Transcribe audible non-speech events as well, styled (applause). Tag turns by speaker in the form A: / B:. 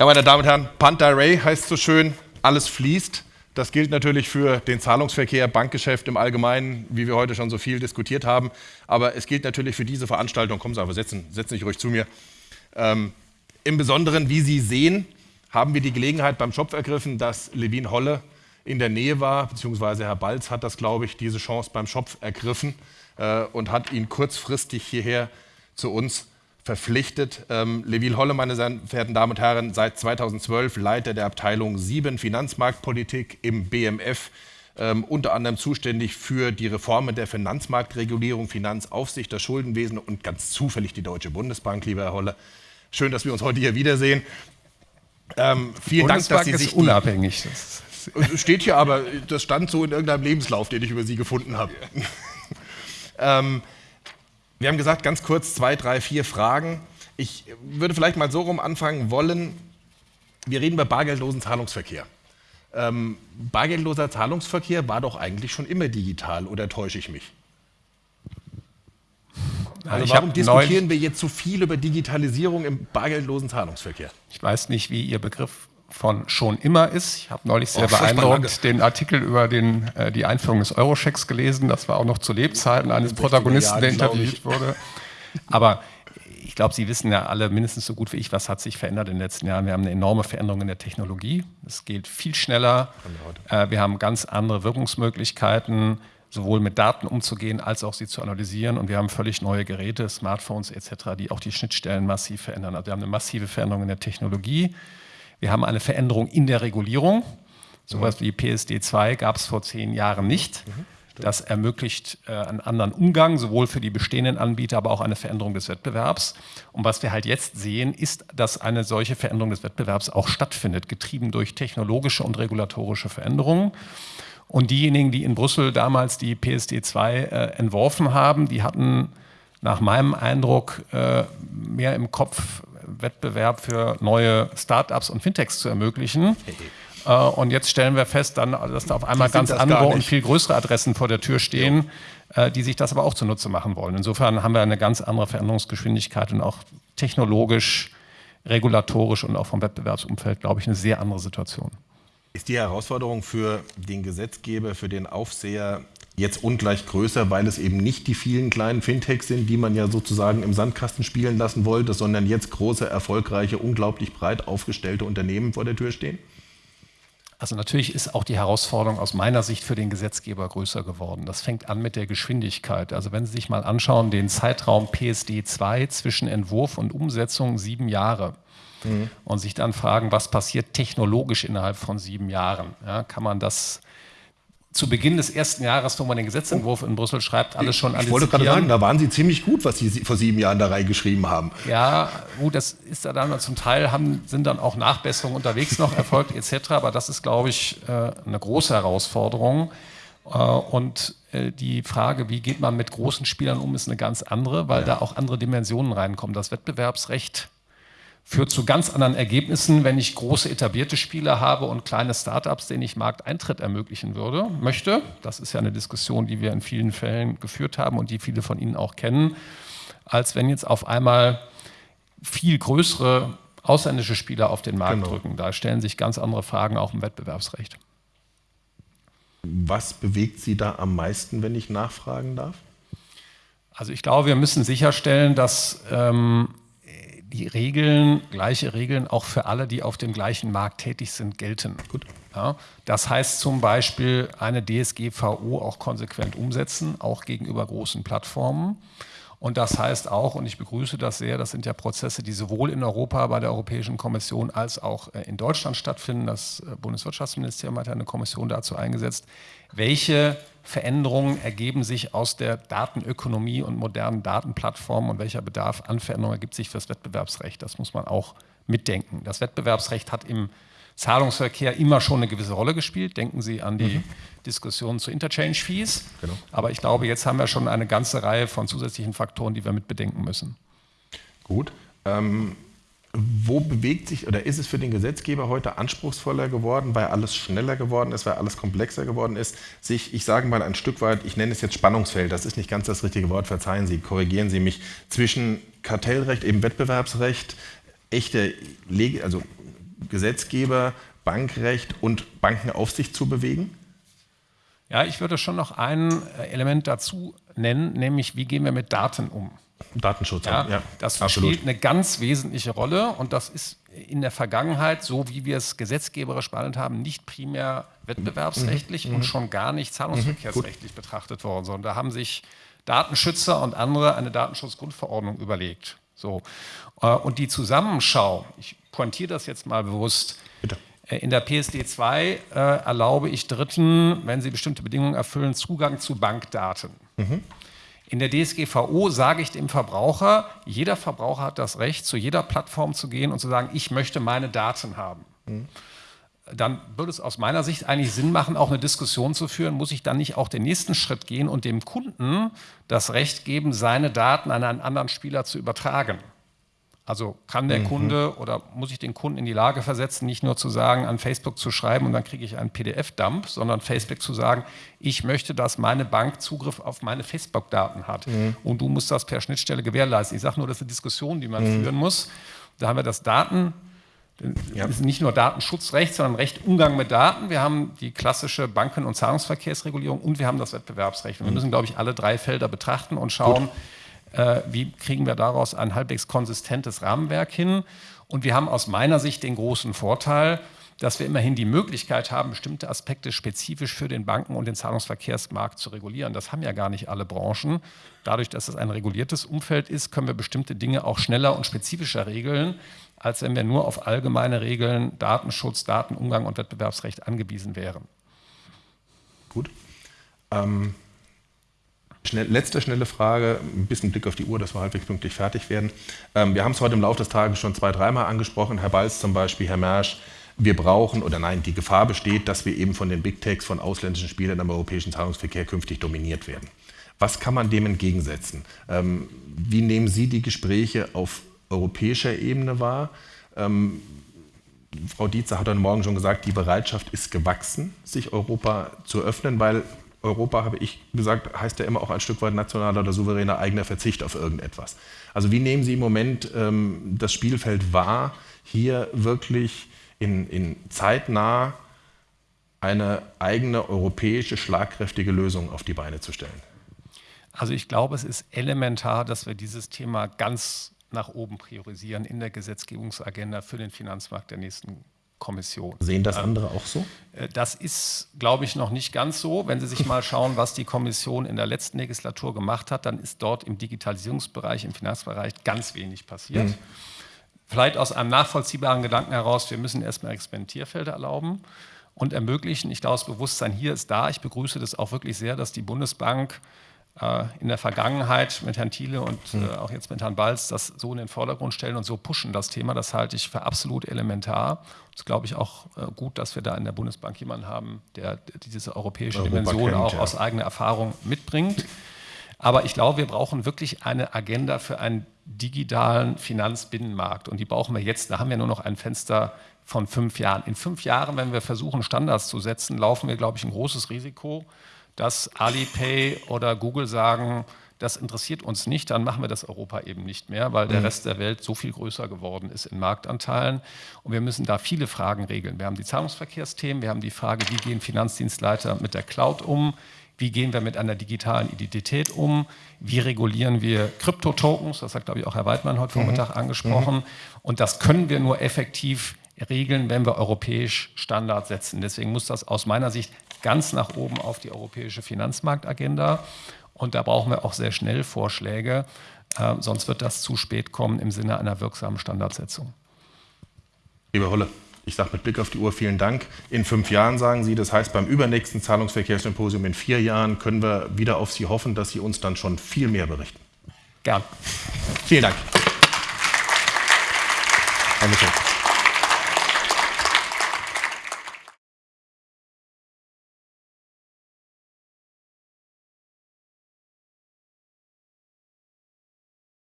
A: Ja, meine Damen und Herren, Panther Ray heißt so schön, alles fließt. Das gilt natürlich für den Zahlungsverkehr, Bankgeschäft im Allgemeinen, wie wir heute schon so viel diskutiert haben. Aber es gilt natürlich für diese Veranstaltung, kommen Sie einfach, setzen, setzen Sie ruhig zu mir. Ähm, Im Besonderen, wie Sie sehen, haben wir die Gelegenheit beim Schopf ergriffen, dass Levin Holle in der Nähe war, beziehungsweise Herr Balz hat das, glaube ich, diese Chance beim Schopf ergriffen äh, und hat ihn kurzfristig hierher zu uns verpflichtet. Ähm, Levil Holle, meine sehr verehrten Damen und Herren, seit 2012 Leiter der Abteilung 7 Finanzmarktpolitik im BMF, ähm, unter anderem zuständig für die Reformen der Finanzmarktregulierung, Finanzaufsicht, das Schuldenwesen und ganz zufällig die Deutsche Bundesbank, lieber Herr Holle. Schön, dass wir uns heute hier wiedersehen.
B: Ähm, vielen Dank, dass Sie sich unabhängig.
A: Das steht hier aber, das stand so in irgendeinem Lebenslauf, den ich über Sie gefunden habe. (laughs) ähm, wir haben gesagt, ganz kurz zwei, drei, vier Fragen. Ich würde vielleicht mal so rum anfangen wollen. Wir reden über bargeldlosen Zahlungsverkehr. Ähm, bargeldloser Zahlungsverkehr war doch eigentlich schon immer digital, oder täusche ich mich? Also ich warum diskutieren wir jetzt so viel über Digitalisierung im bargeldlosen Zahlungsverkehr?
B: Ich weiß nicht, wie Ihr Begriff von schon immer ist. Ich habe neulich sehr oh, beeindruckt den Artikel über den, äh, die Einführung des Eurochecks gelesen. Das war auch noch zu Lebzeiten eines Protagonisten, der interviewt wurde. Aber ich glaube, Sie wissen ja alle mindestens so gut wie ich, was hat sich verändert in den letzten Jahren. Wir haben eine enorme Veränderung in der Technologie. Es geht viel schneller. Äh, wir haben ganz andere Wirkungsmöglichkeiten, sowohl mit Daten umzugehen, als auch sie zu analysieren. Und wir haben völlig neue Geräte, Smartphones etc., die auch die Schnittstellen massiv verändern. Also wir haben eine massive Veränderung in der Technologie. Wir haben eine Veränderung in der Regulierung. Sowas wie PSD2 gab es vor zehn Jahren nicht. Das ermöglicht äh, einen anderen Umgang, sowohl für die bestehenden Anbieter, aber auch eine Veränderung des Wettbewerbs. Und was wir halt jetzt sehen, ist, dass eine solche Veränderung des Wettbewerbs auch stattfindet, getrieben durch technologische und regulatorische Veränderungen. Und diejenigen, die in Brüssel damals die PSD2 äh, entworfen haben, die hatten nach meinem Eindruck äh, mehr im Kopf, Wettbewerb für neue Startups und Fintechs zu ermöglichen. Äh, und jetzt stellen wir fest, dann, dass da auf einmal ganz andere und viel größere Adressen vor der Tür stehen, ja. Äh, die sich das aber auch zunutze machen wollen. Insofern haben wir eine ganz andere Veränderungsgeschwindigkeit und auch technologisch, regulatorisch und auch vom Wettbewerbsumfeld, glaube ich, eine sehr andere Situation.
A: Ist die Herausforderung für den Gesetzgeber, für den Aufseher jetzt ungleich größer, weil es eben nicht die vielen kleinen Fintechs sind, die man ja sozusagen im Sandkasten spielen lassen wollte, sondern jetzt große, erfolgreiche, unglaublich breit aufgestellte Unternehmen vor der Tür stehen?
B: Also natürlich ist auch die Herausforderung aus meiner Sicht für den Gesetzgeber größer geworden. Das fängt an mit der Geschwindigkeit. Also wenn Sie sich mal anschauen, den Zeitraum PSD 2 zwischen Entwurf und Umsetzung sieben Jahre. Mhm. Und sich dann fragen, was passiert technologisch innerhalb von sieben Jahren? Ja, kann man das zu Beginn des ersten Jahres, wo man den Gesetzentwurf in Brüssel schreibt, alles schon
A: Ich wollte gerade sagen, da waren Sie ziemlich gut, was Sie vor sieben Jahren da reingeschrieben haben.
B: Ja, gut, das ist da dann zum Teil, haben, sind dann auch Nachbesserungen unterwegs noch erfolgt etc., aber das ist, glaube ich, äh, eine große Herausforderung. Äh, und äh, die Frage, wie geht man mit großen Spielern um, ist eine ganz andere, weil ja. da auch andere Dimensionen reinkommen. Das Wettbewerbsrecht führt zu ganz anderen Ergebnissen, wenn ich große etablierte Spieler habe und kleine Startups, denen ich Markteintritt ermöglichen würde, möchte. Das ist ja eine Diskussion, die wir in vielen Fällen geführt haben und die viele von Ihnen auch kennen, als wenn jetzt auf einmal viel größere ausländische Spieler auf den Markt genau. drücken. Da stellen sich ganz andere Fragen auch im Wettbewerbsrecht.
A: Was bewegt Sie da am meisten, wenn ich nachfragen darf?
B: Also ich glaube, wir müssen sicherstellen, dass ähm, die Regeln, gleiche Regeln auch für alle, die auf dem gleichen Markt tätig sind, gelten. Gut. Ja, das heißt zum Beispiel eine DSGVO auch konsequent umsetzen, auch gegenüber großen Plattformen. Und das heißt auch, und ich begrüße das sehr, das sind ja Prozesse, die sowohl in Europa bei der Europäischen Kommission als auch äh, in Deutschland stattfinden. Das äh, Bundeswirtschaftsministerium hat eine Kommission dazu eingesetzt. Welche Veränderungen ergeben sich aus der Datenökonomie und modernen Datenplattformen und welcher Bedarf an Veränderungen ergibt sich für das Wettbewerbsrecht? Das muss man auch mitdenken. Das Wettbewerbsrecht hat im Zahlungsverkehr immer schon eine gewisse Rolle gespielt. Denken Sie an die mhm. Diskussion zu Interchange-Fees. Genau. Aber ich glaube, jetzt haben wir schon eine ganze Reihe von zusätzlichen Faktoren, die wir mit bedenken müssen.
A: Gut. Ähm, wo bewegt sich oder ist es für den Gesetzgeber heute anspruchsvoller geworden, weil alles schneller geworden ist, weil alles komplexer geworden ist, sich, ich sage mal ein Stück weit, ich nenne es jetzt Spannungsfeld, das ist nicht ganz das richtige Wort, verzeihen Sie, korrigieren Sie mich, zwischen Kartellrecht, eben Wettbewerbsrecht, echte, also Gesetzgeber, Bankrecht und Bankenaufsicht zu bewegen?
B: Ja, ich würde schon noch ein äh, Element dazu nennen, nämlich wie gehen wir mit Daten um?
A: Datenschutz,
B: ja, ja das absolut. spielt eine ganz wesentliche Rolle und das ist in der Vergangenheit, so wie wir es gesetzgeberisch behandelt haben, nicht primär wettbewerbsrechtlich mhm. und schon gar nicht zahlungsverkehrsrechtlich mhm. betrachtet worden, sondern da haben sich Datenschützer und andere eine Datenschutzgrundverordnung überlegt. So. Äh, und die Zusammenschau, ich pointiere das jetzt mal bewusst, Bitte. Äh, in der PSD 2 äh, erlaube ich Dritten, wenn sie bestimmte Bedingungen erfüllen, Zugang zu Bankdaten. Mhm. In der DSGVO sage ich dem Verbraucher, jeder Verbraucher hat das Recht, zu jeder Plattform zu gehen und zu sagen, ich möchte meine Daten haben. Mhm. Dann würde es aus meiner Sicht eigentlich Sinn machen, auch eine Diskussion zu führen, muss ich dann nicht auch den nächsten Schritt gehen und dem Kunden das Recht geben, seine Daten an einen anderen Spieler zu übertragen. Also kann der mhm. Kunde oder muss ich den Kunden in die Lage versetzen, nicht nur zu sagen, an Facebook zu schreiben und dann kriege ich einen PDF-Dump, sondern Facebook zu sagen, ich möchte, dass meine Bank Zugriff auf meine Facebook-Daten hat. Mhm. Und du musst das per Schnittstelle gewährleisten. Ich sage nur, das ist eine Diskussion, die man mhm. führen muss. Da haben wir das Daten, ja. ist nicht nur Datenschutzrecht, sondern Recht Umgang mit Daten. Wir haben die klassische Banken- und Zahlungsverkehrsregulierung und wir haben das Wettbewerbsrecht. Und wir mhm. müssen, glaube ich, alle drei Felder betrachten und schauen, äh, wie kriegen wir daraus ein halbwegs konsistentes Rahmenwerk hin. Und wir haben aus meiner Sicht den großen Vorteil, dass wir immerhin die Möglichkeit haben, bestimmte Aspekte spezifisch für den Banken- und den Zahlungsverkehrsmarkt zu regulieren. Das haben ja gar nicht alle Branchen. Dadurch, dass es ein reguliertes Umfeld ist, können wir bestimmte Dinge auch schneller und spezifischer regeln, als wenn wir nur auf allgemeine Regeln, Datenschutz, Datenumgang und Wettbewerbsrecht angewiesen wären.
A: Gut. Ähm Schnell, letzte schnelle Frage, ein bisschen Blick auf die Uhr, dass wir halbwegs pünktlich fertig werden. Ähm, wir haben es heute im Laufe des Tages schon zwei, dreimal angesprochen, Herr Balz zum Beispiel, Herr Mersch. Wir brauchen, oder nein, die Gefahr besteht, dass wir eben von den Big Techs, von ausländischen Spielern im europäischen Zahlungsverkehr künftig dominiert werden. Was kann man dem entgegensetzen? Ähm, wie nehmen Sie die Gespräche auf europäischer Ebene wahr? Ähm, Frau Dietzer hat heute Morgen schon gesagt, die Bereitschaft ist gewachsen, sich Europa zu öffnen, weil Europa, habe ich gesagt, heißt ja immer auch ein Stück weit nationaler oder souveräner eigener Verzicht auf irgendetwas. Also wie nehmen Sie im Moment ähm, das Spielfeld wahr, hier wirklich in, in zeitnah eine eigene europäische schlagkräftige Lösung auf die Beine zu stellen?
B: Also ich glaube, es ist elementar, dass wir dieses Thema ganz nach oben priorisieren in der Gesetzgebungsagenda für den Finanzmarkt der nächsten Kommission.
A: Sehen das ähm, andere auch so?
B: Äh, das ist, glaube ich, noch nicht ganz so. Wenn Sie sich mal schauen, was die Kommission in der letzten Legislatur gemacht hat, dann ist dort im Digitalisierungsbereich, im Finanzbereich ganz wenig passiert. Mhm. Vielleicht aus einem nachvollziehbaren Gedanken heraus, wir müssen erstmal Experimentierfelder erlauben und ermöglichen. Ich glaube, das Bewusstsein hier ist da. Ich begrüße das auch wirklich sehr, dass die Bundesbank äh, in der Vergangenheit mit Herrn Thiele und äh, hm. auch jetzt mit Herrn Balz das so in den Vordergrund stellen und so pushen das Thema. Das halte ich für absolut elementar. Das glaube ich auch äh, gut, dass wir da in der Bundesbank jemanden haben, der diese europäische Europa Dimension kennt, auch ja. aus eigener Erfahrung mitbringt. Aber ich glaube, wir brauchen wirklich eine Agenda für einen digitalen Finanzbinnenmarkt. Und die brauchen wir jetzt. Da haben wir nur noch ein Fenster von fünf Jahren. In fünf Jahren, wenn wir versuchen, Standards zu setzen, laufen wir, glaube ich, ein großes Risiko, dass Alipay oder Google sagen, das interessiert uns nicht, dann machen wir das Europa eben nicht mehr, weil der mhm. Rest der Welt so viel größer geworden ist in Marktanteilen. Und wir müssen da viele Fragen regeln. Wir haben die Zahlungsverkehrsthemen, wir haben die Frage, wie gehen Finanzdienstleister mit der Cloud um, wie gehen wir mit einer digitalen Identität um, wie regulieren wir Kryptotokens, das hat, glaube ich, auch Herr Weidmann heute mhm. Vormittag angesprochen. Mhm. Und das können wir nur effektiv regeln, wenn wir europäisch Standards setzen. Deswegen muss das aus meiner Sicht ganz nach oben auf die europäische Finanzmarktagenda. Und da brauchen wir auch sehr schnell Vorschläge, äh, sonst wird das zu spät kommen im Sinne einer wirksamen Standardsetzung.
A: Lieber Holle, ich sage mit Blick auf die Uhr vielen Dank. In fünf Jahren sagen Sie, das heißt beim übernächsten Zahlungsverkehrssymposium in vier Jahren können wir wieder auf Sie hoffen, dass Sie uns dann schon viel mehr berichten.
B: Gern.
A: Vielen Dank. Dankeschön.